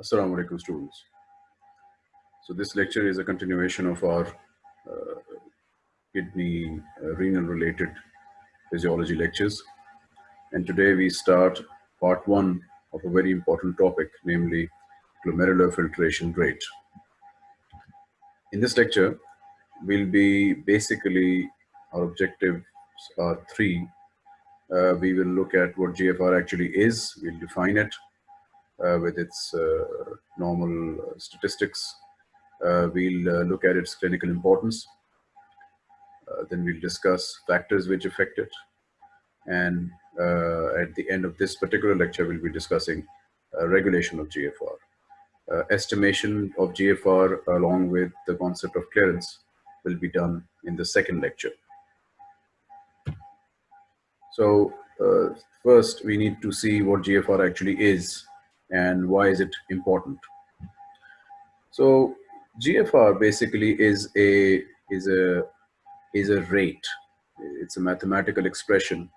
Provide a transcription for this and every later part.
Assalamu alaikum students. So this lecture is a continuation of our uh, kidney uh, renal related physiology lectures. And today we start part one of a very important topic, namely glomerular filtration rate. In this lecture, we'll be basically, our objectives are three. Uh, we will look at what GFR actually is, we'll define it, with its uh, normal uh, statistics. we'll look at its clinical importance. then we'll discuss factors which affect it. And at the end of this particular lecture, we'll be discussing regulation of GFR. Uh, estimation of GFR along with the concept of clearance will be done in the second lecture. So uh, first we need to see what GFR actually is and why is it important? So GFR basically is a is a is a rate. It's a mathematical expression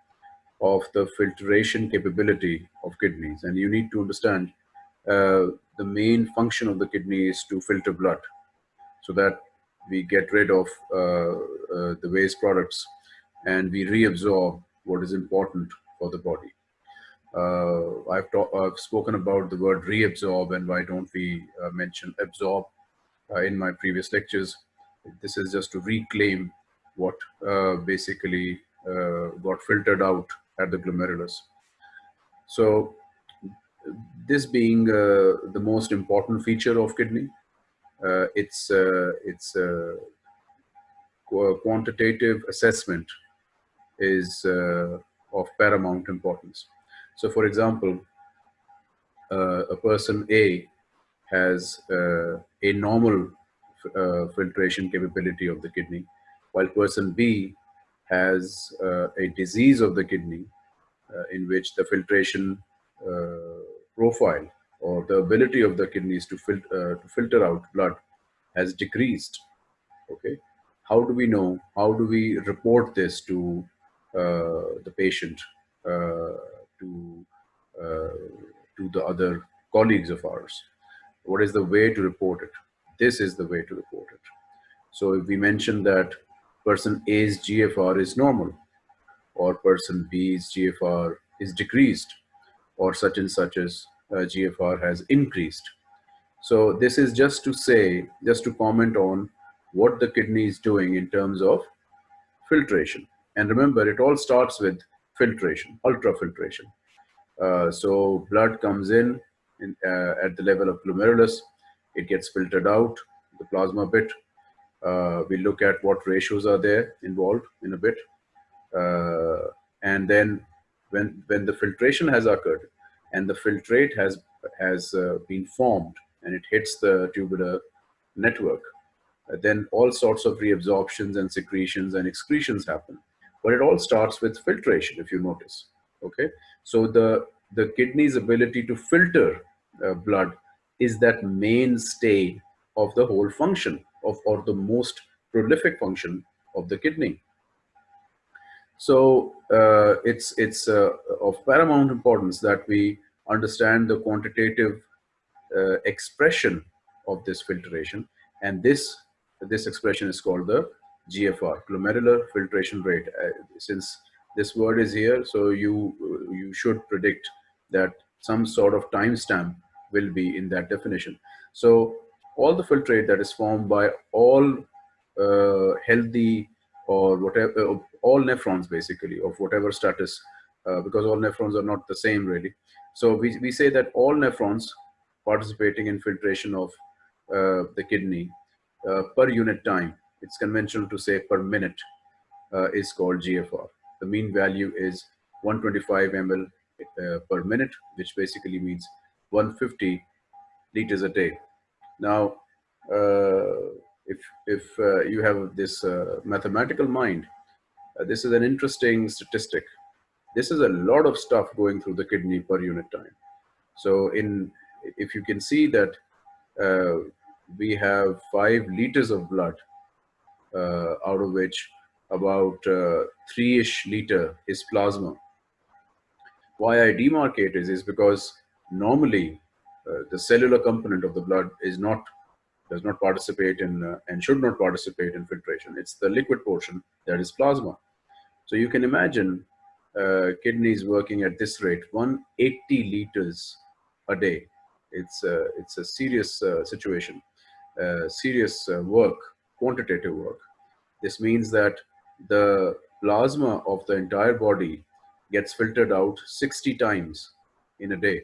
of the filtration capability of kidneys, and you need to understand uh, the main function of the kidney is to filter blood, so that we get rid of uh, uh, the waste products and we reabsorb what is important for the body. Uh, I've, I've, spoken about the word reabsorb and why don't we uh, mention absorb uh, in my previous lectures. This is just to reclaim what uh, basically uh, got filtered out at the glomerulus. So this being uh, the most important feature of kidney, it's, it's quantitative assessment is of paramount importance. So for example, uh, a person A has uh, a normal uh, filtration capability of the kidney, while person B has uh, a disease of the kidney uh, in which the filtration uh, profile or the ability of the kidneys to, fil to filter out blood has decreased. Okay, how do we know? How do we report this to the patient? To uh, to the other colleagues of ours. What is the way to report it? This is the way to report it. So if we mention that person A's GFR is normal, or person B's GFR is decreased, or such and such as uh, GFR has increased. So this is just to say, just to comment on what the kidney is doing in terms of filtration. And remember, it all starts with filtration, ultrafiltration. Uh, so blood comes in, in uh, at the level of glomerulus, it gets filtered out, the plasma bit. Uh, we look at what ratios are there involved in a bit. Uh, and then when, when the filtration has occurred and the filtrate has, has uh, been formed and it hits the tubular network, then all sorts of reabsorptions and secretions and excretions happen. But it all starts with filtration, if you notice. Okay, so the the kidney's ability to filter uh, blood is that mainstay of the whole function of or the most prolific function of the kidney. So uh, it's it's uh, of paramount importance that we understand the quantitative uh, expression of this filtration, and this this expression is called the GFR, glomerular filtration rate. Uh, since this word is here, so you you should predict that some sort of timestamp will be in that definition. So all the filtrate that is formed by all uh, healthy or whatever, uh, all nephrons basically of whatever status, uh, because all nephrons are not the same really. So we, we say that all nephrons participating in filtration of uh, the kidney uh, per unit time it's conventional to say per minute uh, is called GFR. The mean value is 125 ml uh, per minute, which basically means 150 liters a day. Now, uh, if, if uh, you have this uh, mathematical mind, uh, this is an interesting statistic. This is a lot of stuff going through the kidney per unit time. So in, if you can see that we have five liters of blood out of which about uh, three-ish liter is plasma. Why I demarcate is, is because normally uh, the cellular component of the blood is not does not participate in uh, and should not participate in filtration. It's the liquid portion that is plasma. So you can imagine uh, kidneys working at this rate, 180 liters a day. It's a, it's a serious uh, situation, uh, serious uh, work, quantitative work. This means that the plasma of the entire body gets filtered out 60 times in a day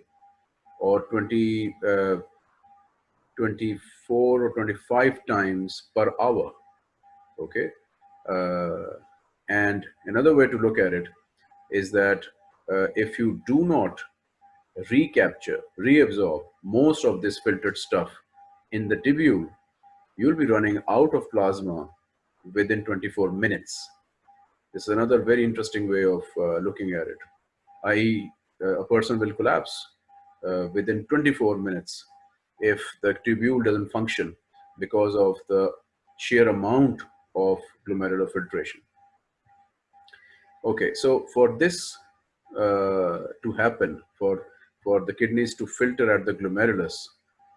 or 20, uh, 24 or 25 times per hour. Okay. Uh, and another way to look at it is that uh, if you do not recapture, reabsorb most of this filtered stuff in the tubule, you'll be running out of plasma within 24 minutes. This is another very interesting way of uh, looking at it. I.e., uh, a person will collapse uh, within 24 minutes if the tubule doesn't function because of the sheer amount of glomerular filtration. Okay, so for this uh, to happen, for for the kidneys to filter at the glomerulus,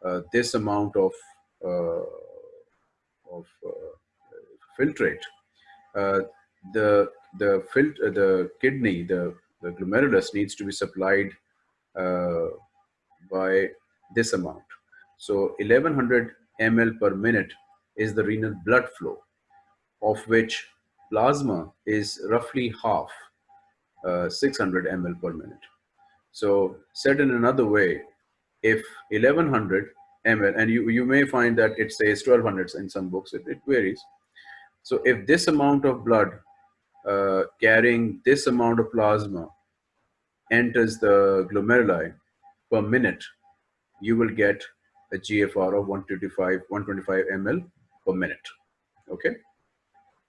uh, this amount of uh, of uh, filtrate, uh, the the filter the kidney the the glomerulus needs to be supplied by this amount. So 1100 ml per minute is the renal blood flow, of which plasma is roughly half, uh, 600 ml per minute. So said in another way, if 1100 ml, and you, you may find that it says 1200 in some books, it, it varies. So if this amount of blood uh, carrying this amount of plasma enters the glomeruli per minute, you will get a GFR of 125, 125 ml per minute. Okay.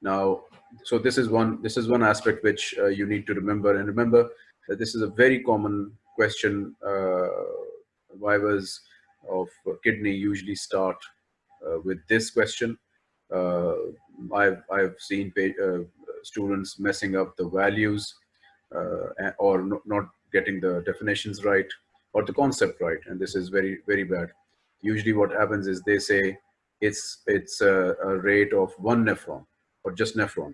Now, so this is one this is one aspect which uh, you need to remember, and remember that this is a very common question. Uh, vivas of kidney usually start uh, with this question. Uh, I've I've seen uh, students messing up the values or not getting the definitions right or the concept right, and this is very very bad. Usually, what happens is they say it's it's a, a rate of one nephron or just nephron.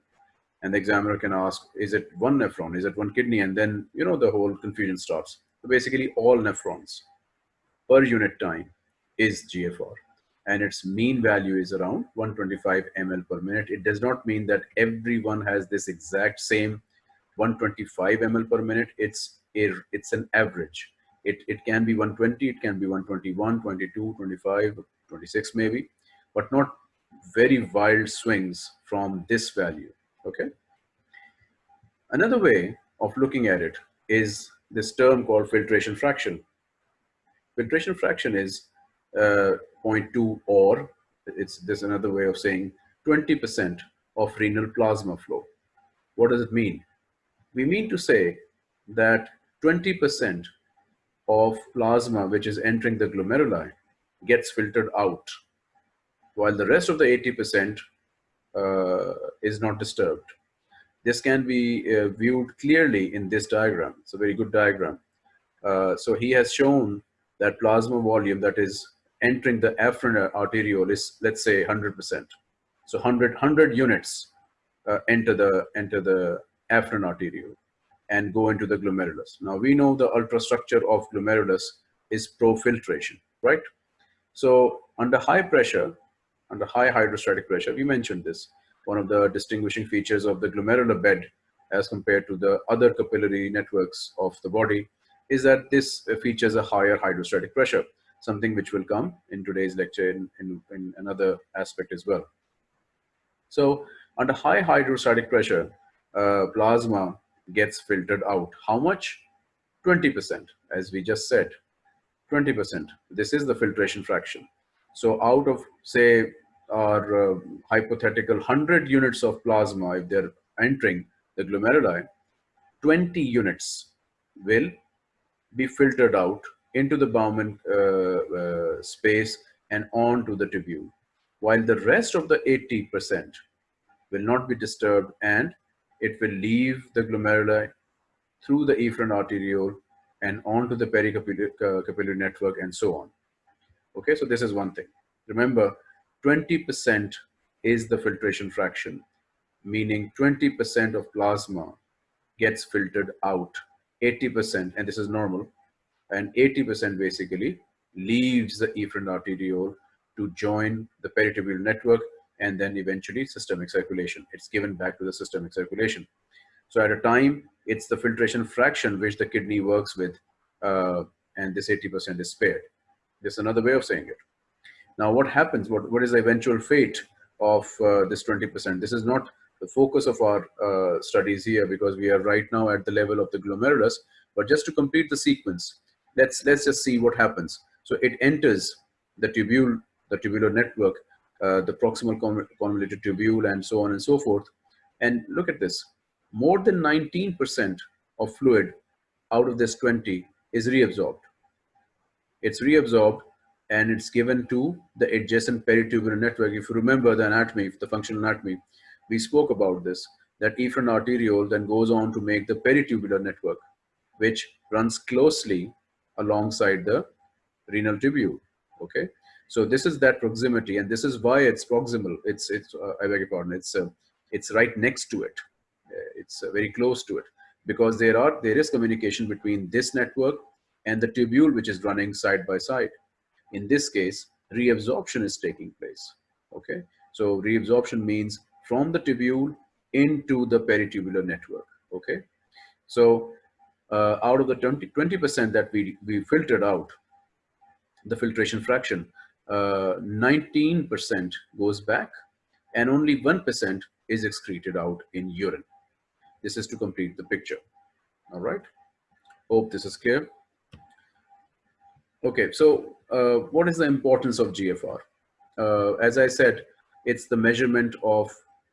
And the examiner can ask is it one nephron? Is it one kidney? And then you know the whole confusion starts. So basically all nephrons per unit time is gfr and its mean value is around 125 ml per minute it does not mean that everyone has this exact same 125 ml per minute it's a, it's an average it, it can be 120 it can be 121 22 25 26 maybe but not very wild swings from this value, okay? Another way of looking at it is this term called filtration fraction. Filtration fraction is uh, 0.2 or it's there's another way of saying 20% of renal plasma flow. What does it mean? We mean to say that 20% of plasma which is entering the glomeruli gets filtered out while the rest of the 80% uh, is not disturbed. This can be uh, viewed clearly in this diagram. It's a very good diagram. Uh, so he has shown that plasma volume that is entering the afferent arteriole is, let's say, 100%. So 100, 100 units uh, enter the enter the afferent arteriole and go into the glomerulus. Now we know the ultrastructure of glomerulus is profiltration, right? So under high pressure, under high hydrostatic pressure. We mentioned this. One of the distinguishing features of the glomerular bed as compared to the other capillary networks of the body is that this features a higher hydrostatic pressure, something which will come in today's lecture in, in, in another aspect as well. So under high hydrostatic pressure, uh, plasma gets filtered out. How much? 20%, as we just said, 20%. This is the filtration fraction. So out of say our uh, hypothetical 100 units of plasma, if they're entering the glomeruli, 20 units will be filtered out into the Bowman uh, uh, space and onto the tubule, while the rest of the 80% will not be disturbed and it will leave the glomeruli through the efferent arteriole and onto the pericapillary capillary network and so on. Okay, so this is one thing. Remember, 20% is the filtration fraction, meaning 20% of plasma gets filtered out, 80%, and this is normal, and 80% basically leaves the efferent arteriole to join the peritubular network and then eventually systemic circulation. It's given back to the systemic circulation. So at a time, it's the filtration fraction which the kidney works with, uh, and this 80% is spared. This is another way of saying it. Now, what happens? What, what is the eventual fate of uh, this 20%? This is not the focus of our uh, studies here because we are right now at the level of the glomerulus, but just to complete the sequence, let's, let's just see what happens. So it enters the tubule, the tubular network, uh, the proximal convoluted tubule and so on and so forth. And look at this, more than 19% of fluid out of this 20 is reabsorbed. It's reabsorbed and it's given to the adjacent peritubular network. If you remember the anatomy, the functional anatomy, we spoke about this, that efferent arteriole then goes on to make the peritubular network, which runs closely alongside the renal tubule, okay? So this is that proximity and this is why it's proximal. It's, it's uh, I beg your pardon, it's, uh, it's right next to it. Uh, it's uh, very close to it because there are, there is communication between this network and the tubule which is running side by side. In this case, reabsorption is taking place, okay? So reabsorption means from the tubule into the peritubular network, okay? So uh, out of the 20, 20% that we, we filtered out, the filtration fraction, 19% uh, goes back and only 1% is excreted out in urine. This is to complete the picture. All right. Hope this is clear. Okay, so uh, what is the importance of GFR? Uh, as I said, it's the measurement of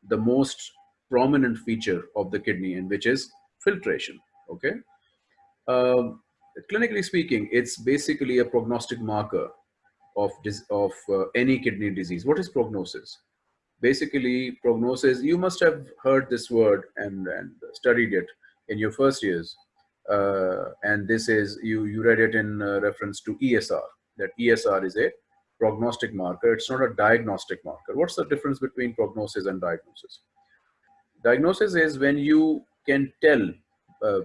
the most prominent feature of the kidney and which is filtration, okay? Um, clinically speaking, it's basically a prognostic marker of, of uh, any kidney disease. What is prognosis? Basically, prognosis, you must have heard this word and, and studied it in your first years uh, and this is you you read it in uh, reference to ESR that ESR is a prognostic marker it's not a diagnostic marker what's the difference between prognosis and diagnosis diagnosis is when you can tell uh,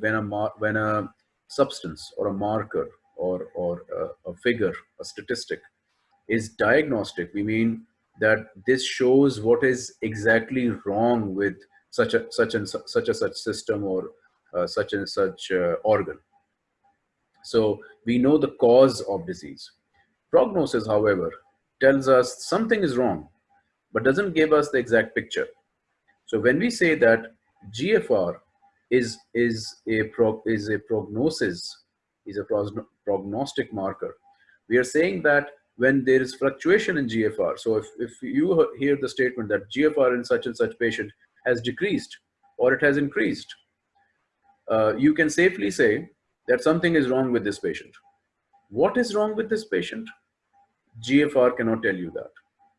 when a when a substance or a marker or or a, a figure a statistic is diagnostic we mean that this shows what is exactly wrong with such a such and such a such system or uh, such and such uh, organ. So we know the cause of disease. Prognosis, however, tells us something is wrong, but doesn't give us the exact picture. So when we say that GFR is, is, a, pro, is a prognosis, is a prognostic marker, we are saying that when there is fluctuation in GFR, so if, if you hear the statement that GFR in such and such patient has decreased or it has increased, uh, you can safely say that something is wrong with this patient. What is wrong with this patient? GFR cannot tell you that.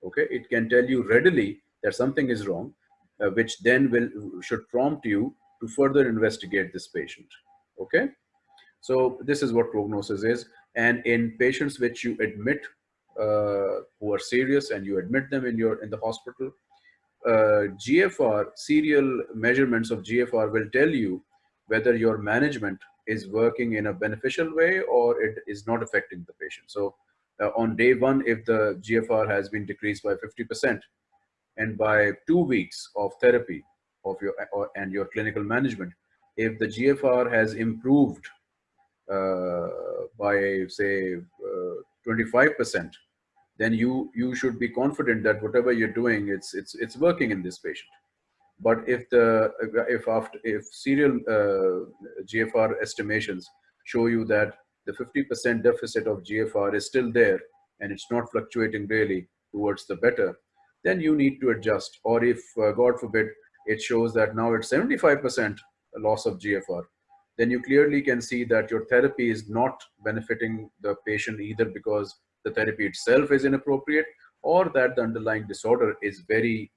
Okay, it can tell you readily that something is wrong, uh, which then will should prompt you to further investigate this patient. Okay, so this is what prognosis is. And in patients which you admit uh, who are serious and you admit them in your in the hospital, uh, GFR serial measurements of GFR will tell you whether your management is working in a beneficial way or it is not affecting the patient. So uh, on day one, if the GFR has been decreased by 50% and by two weeks of therapy of your or, and your clinical management, if the GFR has improved uh, by say 25%, uh, then you you should be confident that whatever you're doing, it's it's it's working in this patient. But if the if after if serial uh, GFR estimations show you that the 50% deficit of GFR is still there and it's not fluctuating really towards the better, then you need to adjust. Or if uh, God forbid it shows that now it's 75% loss of GFR, then you clearly can see that your therapy is not benefiting the patient either because the therapy itself is inappropriate or that the underlying disorder is very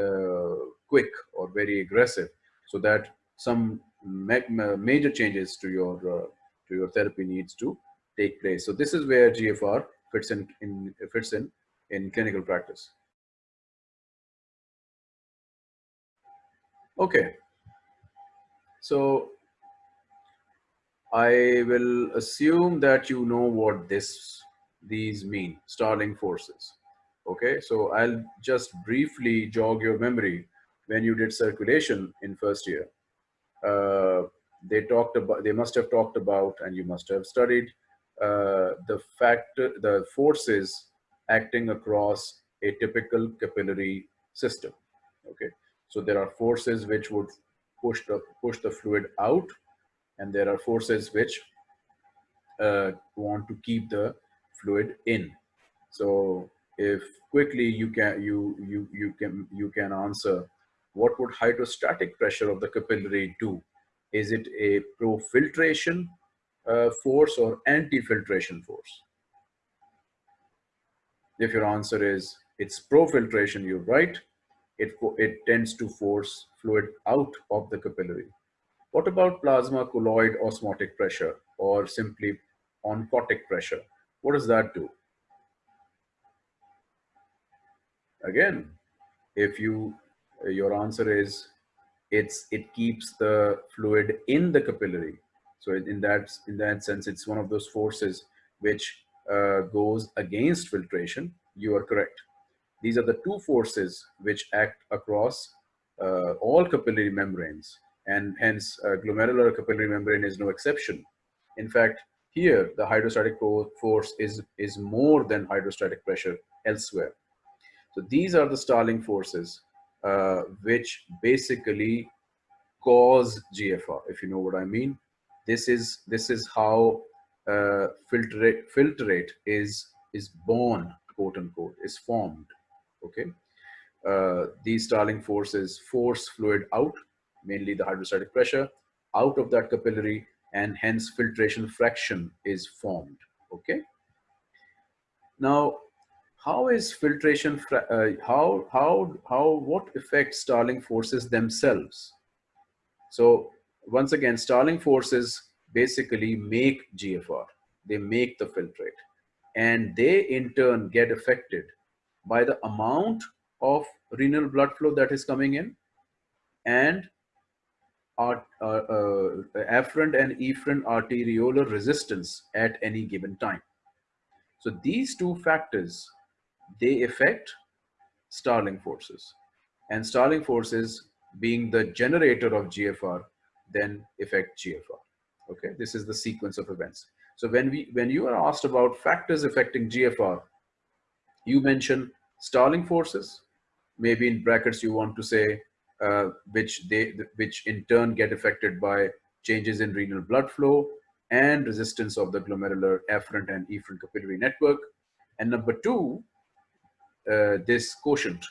uh, quick or very aggressive so that some ma major changes to your uh, to your therapy needs to take place. So this is where GFR fits in, in fits in in clinical practice. Okay. So I will assume that you know what this these mean, Starling forces. Okay, so I'll just briefly jog your memory when you did circulation in first year. Uh, they talked about, they must have talked about, and you must have studied uh, the factor, the forces acting across a typical capillary system. Okay, so there are forces which would push the push the fluid out, and there are forces which uh, want to keep the fluid in. So if quickly you can you you you can you can answer what would hydrostatic pressure of the capillary do? Is it a pro-filtration uh, force or anti-filtration force? If your answer is it's pro-filtration, you're right. It, it tends to force fluid out of the capillary. What about plasma colloid osmotic pressure or simply oncotic pressure? What does that do? Again, if you your answer is it's it keeps the fluid in the capillary. So in that in that sense, it's one of those forces which uh, goes against filtration. You are correct. These are the two forces which act across uh, all capillary membranes, and hence uh, glomerular capillary membrane is no exception. In fact, here the hydrostatic force is is more than hydrostatic pressure elsewhere. So these are the Starling forces uh, which basically cause GFR, if you know what I mean. This is this is how uh, filtrate filtrate is is born, quote unquote, is formed. Okay, uh, these Starling forces force fluid out, mainly the hydrostatic pressure, out of that capillary, and hence filtration fraction is formed. Okay. Now, how is filtration, uh, how, how, how, what affects Starling forces themselves? So once again, Starling forces basically make GFR, they make the filtrate and they in turn get affected by the amount of renal blood flow that is coming in and uh, uh, afferent and efferent arteriolar resistance at any given time. So these two factors they affect Starling forces. And Starling forces being the generator of GFR then affect GFR. Okay, this is the sequence of events. So when we when you are asked about factors affecting GFR, you mention Starling forces. Maybe in brackets you want to say uh, which they which in turn get affected by changes in renal blood flow and resistance of the glomerular afferent and efferent capillary network. And number two, Uh, this quotient,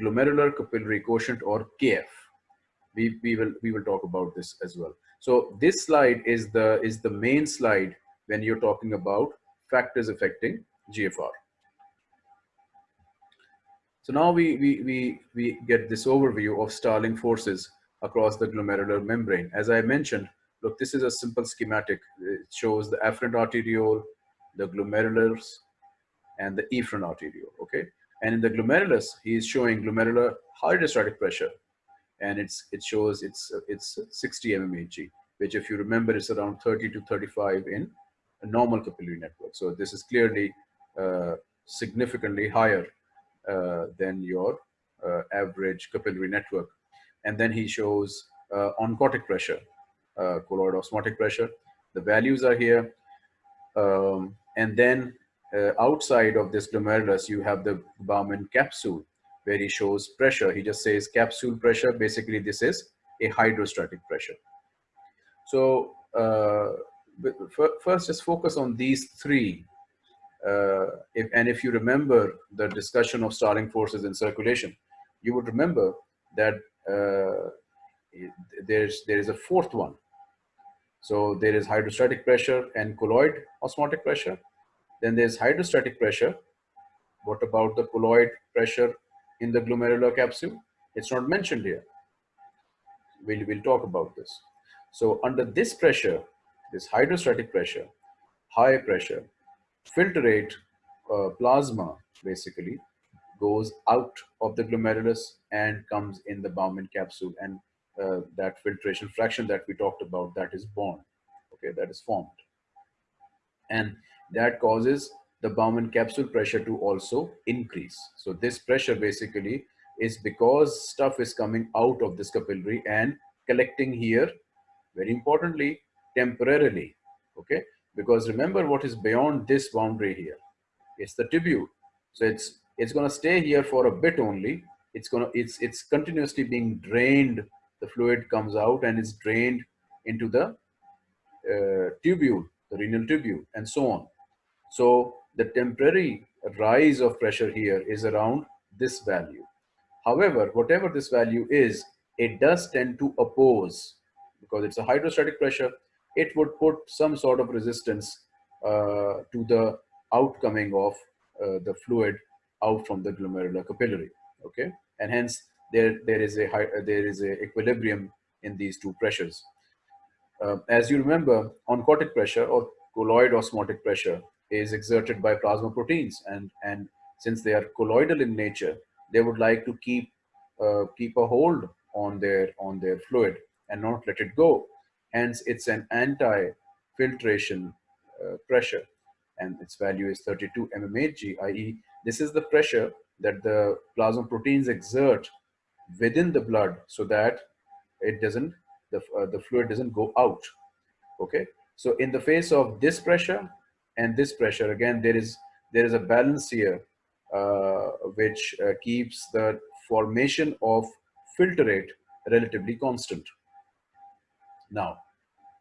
glomerular capillary quotient or KF. We, we will we will talk about this as well. So this slide is the is the main slide when you're talking about factors affecting GFR. So now we, we, we, we get this overview of Starling forces across the glomerular membrane. As I mentioned, look, this is a simple schematic. It shows the afferent arteriole, the glomerulars, and the efferent arteriole, okay? And in the glomerulus, he is showing glomerular hydrostatic pressure. And it's, it shows it's, it's 60 mmHg, which if you remember is around 30 to 35 in a normal capillary network. So this is clearly uh, significantly higher uh, than your uh, average capillary network. And then he shows uh, oncotic pressure, uh, colloid osmotic pressure. The values are here. Um, and then uh, outside of this glomerulus, you have the Bowman capsule where he shows pressure. He just says capsule pressure. Basically, this is a hydrostatic pressure. So uh, first, just focus on these three. Uh, if, and if you remember the discussion of Starling forces in circulation, you would remember that uh, there's there is a fourth one. So there is hydrostatic pressure and colloid osmotic pressure. Then there's hydrostatic pressure. What about the colloid pressure in the glomerular capsule? It's not mentioned here. We'll, we'll talk about this. So under this pressure, this hydrostatic pressure, high pressure, filtrate, uh, plasma basically goes out of the glomerulus and comes in the Bowman capsule and uh, that filtration fraction that we talked about that is born okay that is formed and that causes the Bowman capsule pressure to also increase. So this pressure basically is because stuff is coming out of this capillary and collecting here very importantly temporarily okay? Because remember what is beyond this boundary here. It's the tubule. So it's it's going to stay here for a bit only. It's going to it's it's continuously being drained. The fluid comes out and is drained into the uh, tubule the renal tubule and so on so the temporary rise of pressure here is around this value. However whatever this value is it does tend to oppose. Because it's a hydrostatic pressure it would put some sort of resistance uh, to the outcoming of uh, the fluid out from the glomerular capillary. Okay? And hence there there is a high, there is a equilibrium in these two pressures. Uh, as you remember oncotic pressure or colloid osmotic pressure is exerted by plasma proteins and and since they are colloidal in nature they would like to keep uh, keep a hold on their on their fluid and not let it go hence it's an anti filtration uh, pressure and its value is 32 mmHg, i.e. this is the pressure that the plasma proteins exert within the blood so that it doesn't, the, uh, the fluid doesn't go out, okay? So in the face of this pressure and this pressure, again, there is, there is a balance here uh, which uh, keeps the formation of filtrate relatively constant. Now,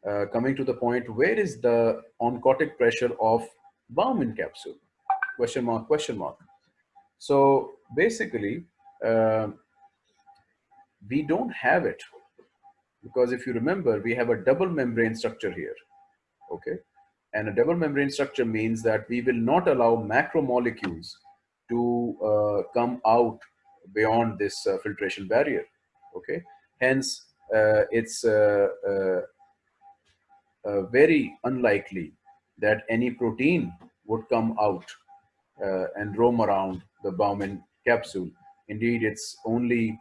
uh, coming to the point, where is the oncotic pressure of Bowman capsule? Question mark, question mark. So basically, uh, we don't have it because if you remember, we have a double membrane structure here, okay? And a double membrane structure means that we will not allow macromolecules to uh, come out beyond this uh, filtration barrier, okay? Hence, uh, it's uh, uh, uh, very unlikely that any protein would come out and roam around the Bowman capsule. Indeed, it's only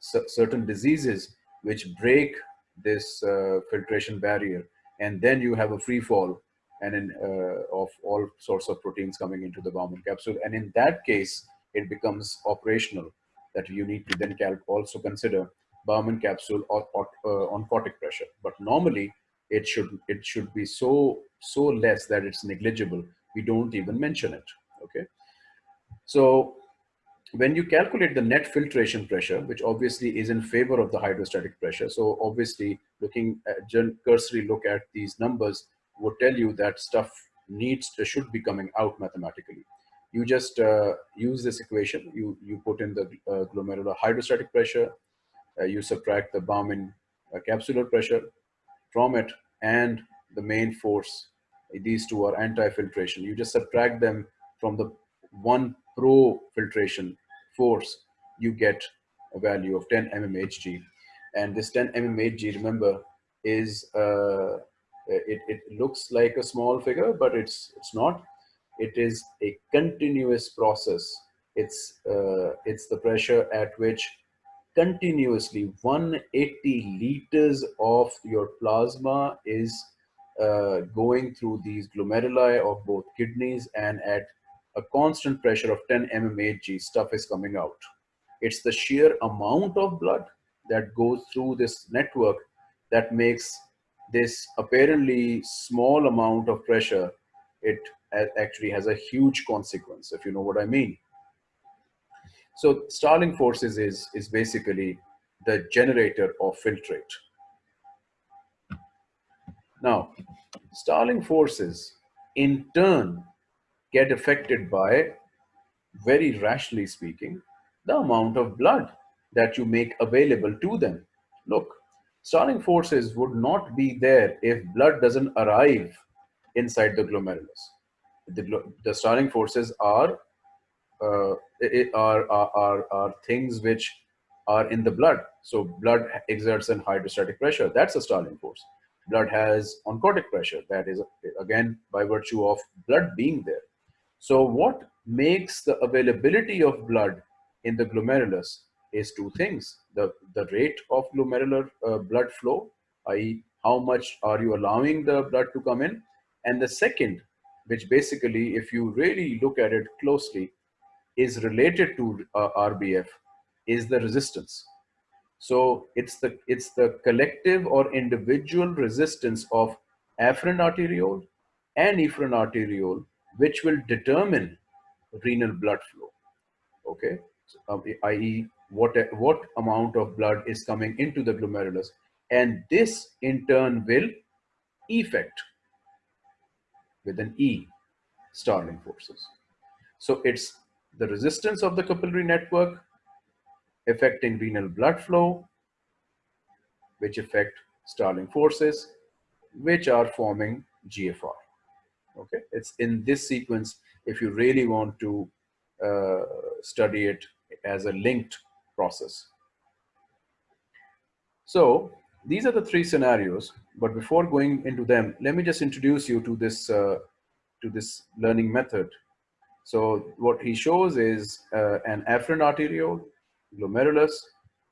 certain diseases which break this filtration barrier, and then you have a free fall and in, uh, of all sorts of proteins coming into the Bowman capsule. And in that case, it becomes operational that you need to then also consider Bowman capsule or, or uh, pressure. But normally it should it should be so so less that it's negligible. We don't even mention it. Okay. So when you calculate the net filtration pressure, which obviously is in favor of the hydrostatic pressure, so obviously looking at cursory look at these numbers would tell you that stuff needs to, should be coming out mathematically. You just uh, use this equation. You you put in the uh, glomerular hydrostatic pressure, uh, you subtract the Bowman uh, capsular pressure from it and the main force. These two are anti-filtration. You just subtract them from the one pro filtration force, you get a value of 10 mmHg. And this 10 mmHg, remember, is uh, it, it looks like a small figure, but it's it's not. It is a continuous process. It's uh, it's the pressure at which continuously 180 liters of your plasma is uh, going through these glomeruli of both kidneys and at a constant pressure of 10 mmHg stuff is coming out. It's the sheer amount of blood that goes through this network that makes this apparently small amount of pressure, it actually has a huge consequence, if you know what I mean. So Starling forces is, is basically the generator of filtrate. Now, Starling forces in turn get affected by, very rationally speaking, the amount of blood that you make available to them. Look, Starling forces would not be there if blood doesn't arrive inside the glomerulus. The, the Starling forces are uh, are, are, are things which are in the blood. So blood exerts an hydrostatic pressure. That's a Starling force. Blood has oncotic pressure. That is, again, by virtue of blood being there. So what makes the availability of blood in the glomerulus is two things. The, the rate of glomerular uh, blood flow, i.e. how much are you allowing the blood to come in? And the second, which basically, if you really look at it closely, is related to uh, RBF, is the resistance. So it's the, it's the collective or individual resistance of afferent arteriole and efferent arteriole, which will determine renal blood flow. Okay, so, uh, i.e., what what amount of blood is coming into the glomerulus, and this in turn will effect with an E, Starling forces. So it's the resistance of the capillary network affecting renal blood flow, which affect Starling forces, which are forming GFR. Okay, it's in this sequence if you really want to uh, study it as a linked process. So these are the three scenarios, but before going into them, let me just introduce you to this, uh, to this learning method. So what he shows is uh, an afferent arteriole, glomerulus,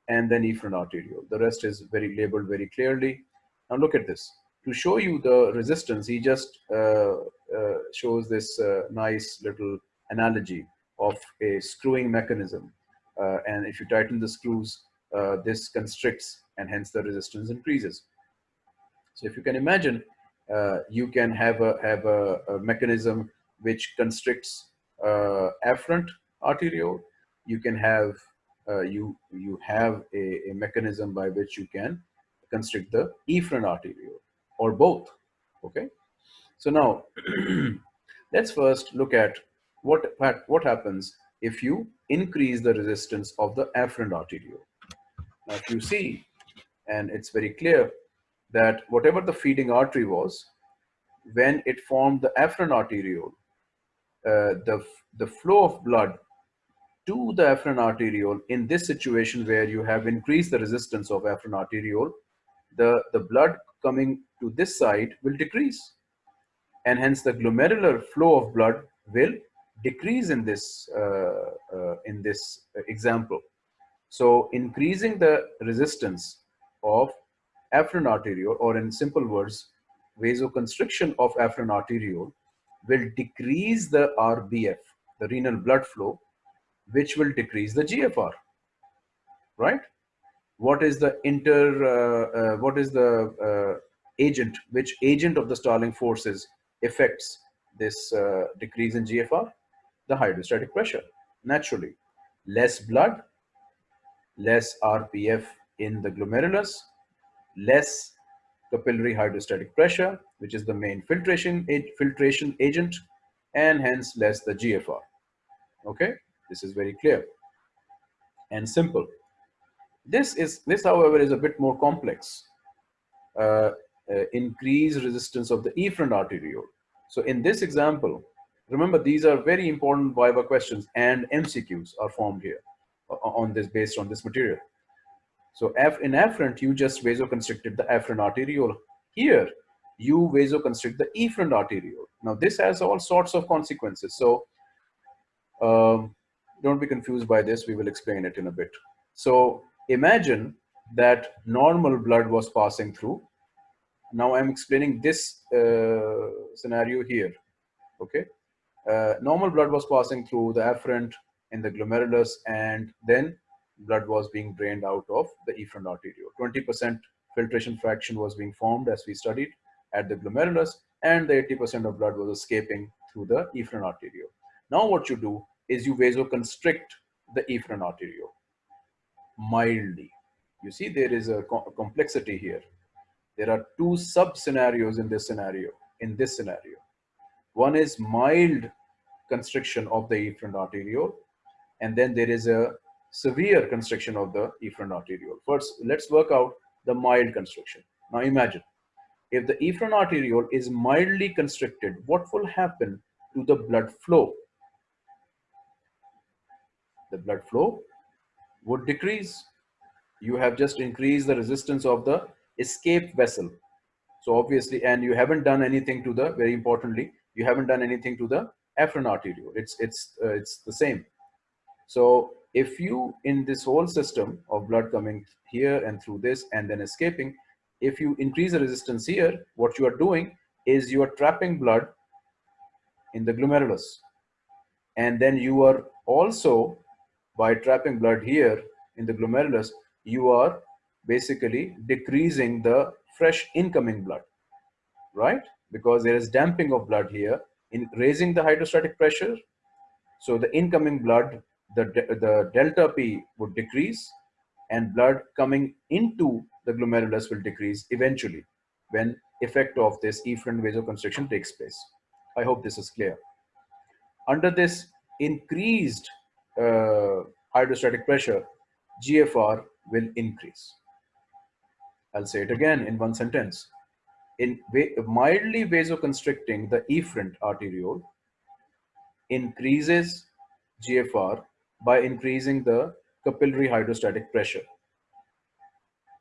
and then efferent arteriole. The rest is very labeled very clearly. Now look at this. To show you the resistance, he just uh, uh, shows this uh, nice little analogy of a screwing mechanism. Uh, and if you tighten the screws, uh, this constricts and hence the resistance increases. So if you can imagine, uh, you can have a, have a, a mechanism which constricts afferent arteriole. You can have you you have a, a, mechanism by which you can constrict the efferent arteriole or both okay? So now let's first look at what what happens if you increase the resistance of the afferent arteriole now if you see and it's very clear that whatever the feeding artery was when it formed the afferent arteriole uh, the the flow of blood to the afferent arteriole in this situation where you have increased the resistance of afferent arteriole, the, the blood coming to this side will decrease. And hence the glomerular flow of blood will decrease in this, uh, uh, in this example. So increasing the resistance of afferent arteriole or in simple words, vasoconstriction of afferent arteriole will decrease the RBF, the renal blood flow which will decrease the GFR, right? What is the inter, uh, uh, what is the uh, agent, which agent of the Starling forces affects this uh, decrease in GFR? The hydrostatic pressure, naturally. Less blood, less RPF in the glomerulus, less capillary hydrostatic pressure, which is the main filtration, filtration agent, and hence less the GFR. Okay. This is very clear and simple. This is this, however, is a bit more complex. Uh, uh, increased resistance of the efferent arteriole. So in this example, remember these are very important Viva questions and MCQs are formed here on this based on this material. So F in afferent, you just vasoconstricted the afferent arteriole. Here, you vasoconstrict the efferent arteriole. Now this has all sorts of consequences. So um, don't be confused by this. We will explain it in a bit. So imagine that normal blood was passing through. Now I'm explaining this uh, scenario here. Okay. Uh, normal blood was passing through the afferent in the glomerulus and then blood was being drained out of the efferent arteriole. 20% filtration fraction was being formed as we studied at the glomerulus and the 80% of blood was escaping through the efferent arteriole. Now what you do is you vasoconstrict the efferent arteriole mildly. You see, there is a, co complexity here. There are two sub scenarios in this scenario. In this scenario, one is mild constriction of the efferent arteriole, and then there is a severe constriction of the efferent arteriole. First, let's work out the mild constriction. Now imagine, if the efferent arteriole is mildly constricted, what will happen to the blood flow? the blood flow would decrease. You have just increased the resistance of the escape vessel. So obviously, and you haven't done anything to the, very importantly, you haven't done anything to the afferent arteriole. It's, it's, uh, it's the same. So if you, in this whole system of blood coming here and through this and then escaping, if you increase the resistance here, what you are doing is you are trapping blood in the glomerulus. And then you are also, by trapping blood here in the glomerulus, you are basically decreasing the fresh incoming blood, right? Because there is damping of blood here in raising the hydrostatic pressure. So the incoming blood, the, the delta P would decrease and blood coming into the glomerulus will decrease eventually when effect of this efferent vasoconstriction takes place. I hope this is clear. Under this increased uh, hydrostatic pressure, GFR will increase. I'll say it again in one sentence. In mildly vasoconstricting the efferent arteriole increases GFR by increasing the capillary hydrostatic pressure.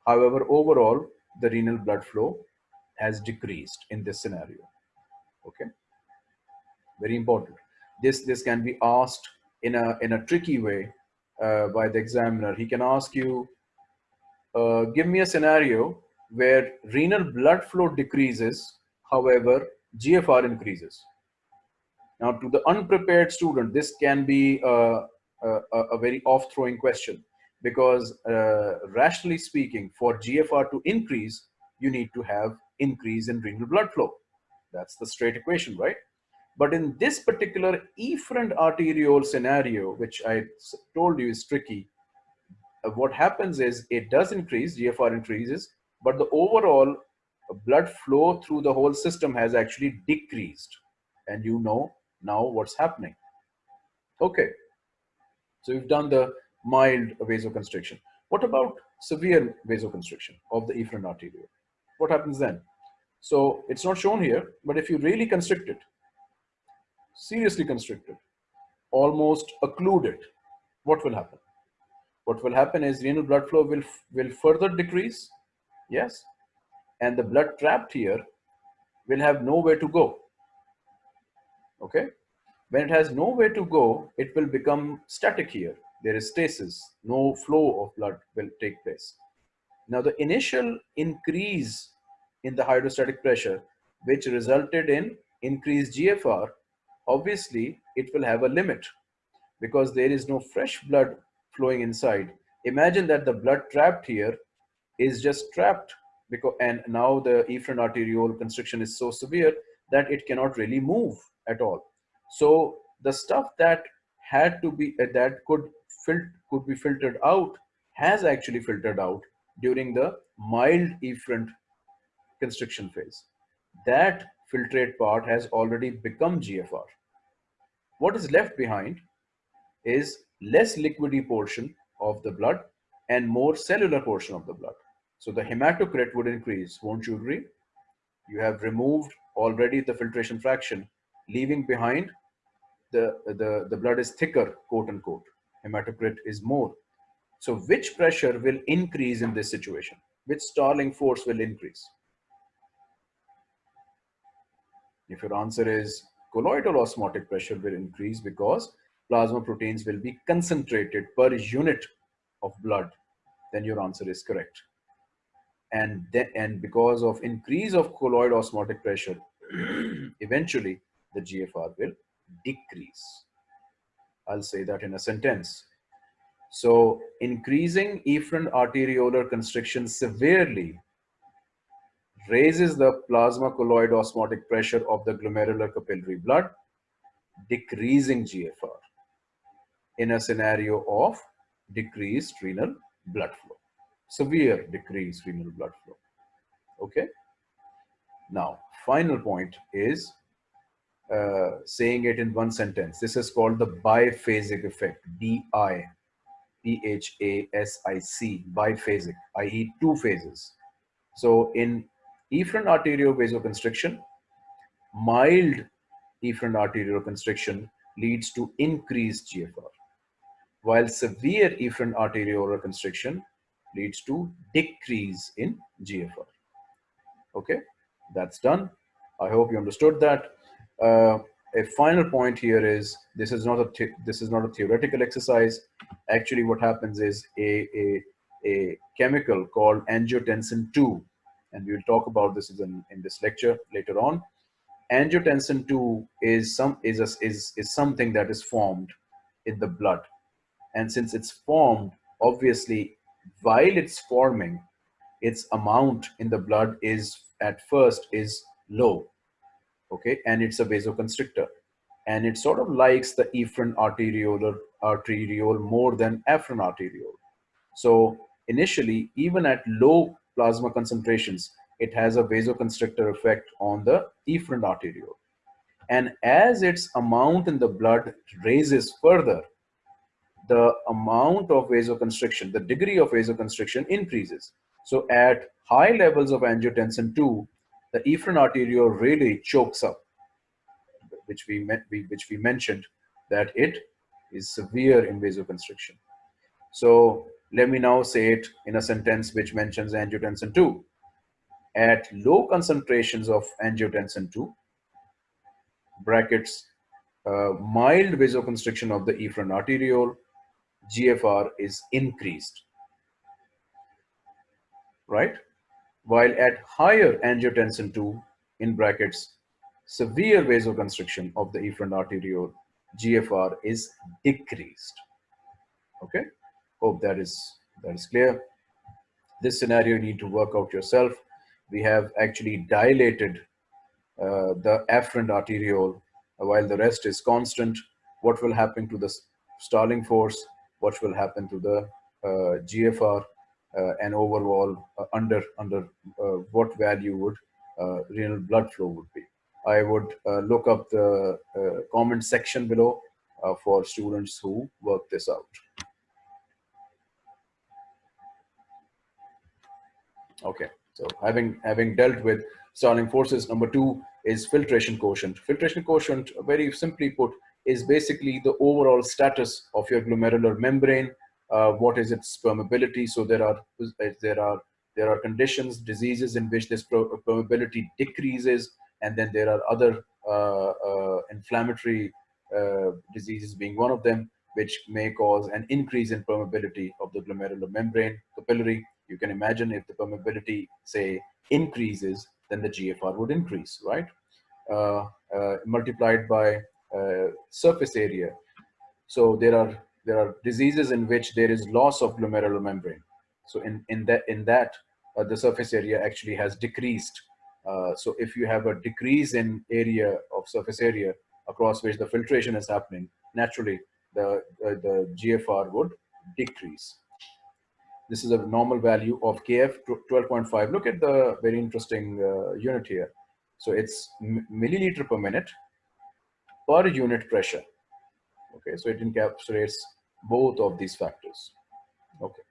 However, overall, the renal blood flow has decreased in this scenario. Okay, very important. This this can be asked in a in a tricky way uh, by the examiner. He can ask you, uh, give me a scenario where renal blood flow decreases, however, GFR increases. Now, to the unprepared student, this can be a, a, a very off-throwing question because uh, rationally speaking, for GFR to increase, you need to have increase in renal blood flow. That's the straight equation, right? But in this particular efferent arteriole scenario, which I told you is tricky, uh, what happens is it does increase, GFR increases, but the overall blood flow through the whole system has actually decreased. And you know now what's happening. Okay, so we've done the mild vasoconstriction. What about severe vasoconstriction of the efferent arteriole? What happens then? So it's not shown here, but if you really constrict it, seriously constricted, almost occluded, what will happen? What will happen is renal blood flow will, will further decrease, yes, and the blood trapped here will have nowhere to go, okay? When it has nowhere to go, it will become static here. There is stasis, no flow of blood will take place. Now the initial increase in the hydrostatic pressure, which resulted in increased GFR, obviously it will have a limit because there is no fresh blood flowing inside. Imagine that the blood trapped here is just trapped because and now the efferent arteriole constriction is so severe that it cannot really move at all. So the stuff that had to be uh, that could could be filtered out has actually filtered out during the mild efferent constriction phase. That filtrate part has already become GFR. What is left behind is less liquidy portion of the blood and more cellular portion of the blood. So the hematocrit would increase, won't you agree? You have removed already the filtration fraction, leaving behind the, the, the blood is thicker, quote unquote. Hematocrit is more. So which pressure will increase in this situation? Which Starling force will increase? If your answer is colloidal osmotic pressure will increase because plasma proteins will be concentrated per unit of blood, then your answer is correct. And, then, and because of increase of colloid osmotic pressure, eventually the GFR will decrease. I'll say that in a sentence. So increasing efferent arteriolar constriction severely raises the plasma colloid osmotic pressure of the glomerular capillary blood, decreasing GFR in a scenario of decreased renal blood flow, severe decreased renal blood flow. Okay. Now, final point is uh, saying it in one sentence. This is called the biphasic effect, B-I, P-H-A-S-I-C, biphasic, i.e. two phases. So in efferent arterial vasoconstriction, mild efferent arterial constriction leads to increased GFR, while severe efferent arteriolar constriction leads to decrease in GFR. Okay, That's done. I hope you understood that. Uh, a final point here is this is not a this is not a theoretical exercise. Actually, what happens is a, a, a chemical called angiotensin 2, and we'll talk about this in, in this lecture later on. Angiotensin 2 is some is, a, is is something that is formed in the blood, and since it's formed, obviously, while it's forming, its amount in the blood is at first is low okay? And it's a vasoconstrictor. And it sort of likes the efferent arteriolar arteriole more than afferent arteriole so initially even at low plasma concentrations it has a vasoconstrictor effect on the efferent arteriole. And as its amount in the blood raises further the amount of vasoconstriction the degree of vasoconstriction increases so at high levels of angiotensin 2 the efferent arteriole really chokes up, which we, which we mentioned that it is severe in vasoconstriction. So let me now say it in a sentence which mentions angiotensin 2. At low concentrations of angiotensin 2, brackets, uh, mild vasoconstriction of the efferent arteriole, GFR is increased, right? while at higher angiotensin 2 in brackets severe vasoconstriction of the efferent arteriole GFR is decreased. Okay? Hope that is that is clear. This scenario you need to work out yourself. We have actually dilated uh, the afferent arteriole while the rest is constant. What will happen to the Starling force what will happen to the uh, GFR uh, and overall uh, under under what value would renal blood flow would be. I would look up the comment section below for students who work this out. Okay, so having having dealt with Starling forces, number two is filtration quotient. Filtration quotient, very simply put, is basically the overall status of your glomerular membrane uh, what is its permeability. So there are there are there are conditions, diseases in which this permeability decreases, and then there are other uh, uh, inflammatory uh, diseases being one of them, which may cause an increase in permeability of the glomerular membrane, capillary. You can imagine if the permeability, say, increases, then the GFR would increase, right? Uh, uh, multiplied by surface area. So there are there are diseases in which there is loss of glomerular membrane. So in, in that, in that uh, the surface area actually has decreased. Uh, so if you have a decrease in area of surface area across which the filtration is happening, naturally the, uh, the GFR would decrease. This is a normal value of KF 12.5. Look at the very interesting uh, unit here. So it's milliliter per minute per unit pressure. Okay, so it encapsulates both of these factors. Okay.